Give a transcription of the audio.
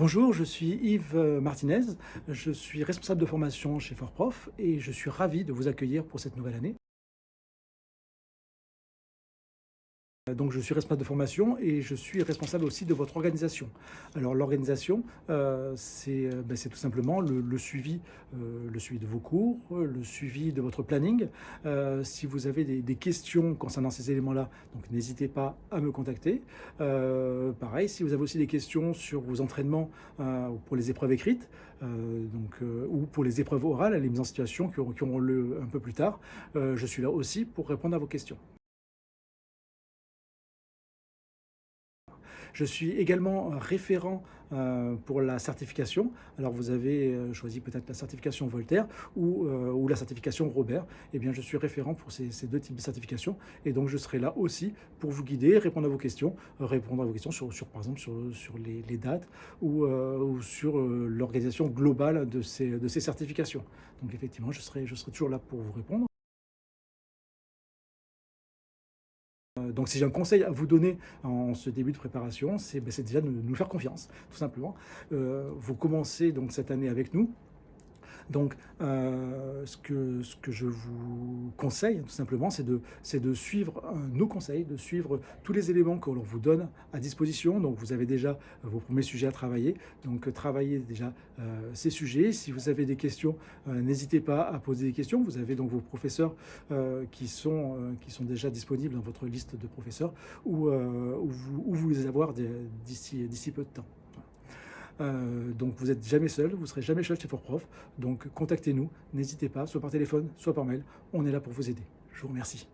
Bonjour, je suis Yves Martinez, je suis responsable de formation chez FortProf et je suis ravi de vous accueillir pour cette nouvelle année. Donc je suis responsable de formation et je suis responsable aussi de votre organisation. Alors l'organisation, euh, euh, ben, c'est tout simplement le, suivi, euh, le suivi de vos cours, le suivi de votre planning. si vous avez des, questions concernant ces éléments-là, donc n'hésitez pas à me contacter. pareil, si vous avez aussi des questions sur vos entraînements pour les épreuves écrites, donc, ou pour les épreuves orales, les mises en situation qui qui auront lieu un peu plus tard, je suis là aussi pour répondre à vos questions. Je suis également référent euh, pour la certification. Alors vous avez euh, choisi peut-être la certification Voltaire ou, euh, la certification Robert. Eh bien je suis référent pour ces, deux types de certifications et donc je serai là aussi pour vous guider, répondre à vos questions, répondre à vos questions sur, par exemple sur, les, dates ou, sur l'organisation globale de ces, certifications. Donc effectivement je serai toujours là pour vous répondre. Donc si j'ai un conseil à vous donner en ce début de préparation, c'est ben, déjà de nous faire confiance, tout simplement. Euh, vous commencez donc cette année avec nous, donc, euh, ce, que, je vous conseille, tout simplement, c'est de, de suivre euh, nos conseils, de suivre tous les éléments que l'on vous donne à disposition. Donc, vous avez déjà vos premiers sujets à travailler. Donc, travaillez déjà euh, ces sujets. Si vous avez des questions, n'hésitez pas à poser des questions. Vous avez donc vos professeurs qui, sont, qui sont déjà disponibles dans votre liste de professeurs ou, vous, ou vous les avoir d'ici peu de temps. Euh, donc vous n'êtes jamais seul, vous ne serez jamais seul chez Fortprof. Donc contactez-nous, n'hésitez pas, soit par téléphone, soit par mail. On est là pour vous aider. Je vous remercie.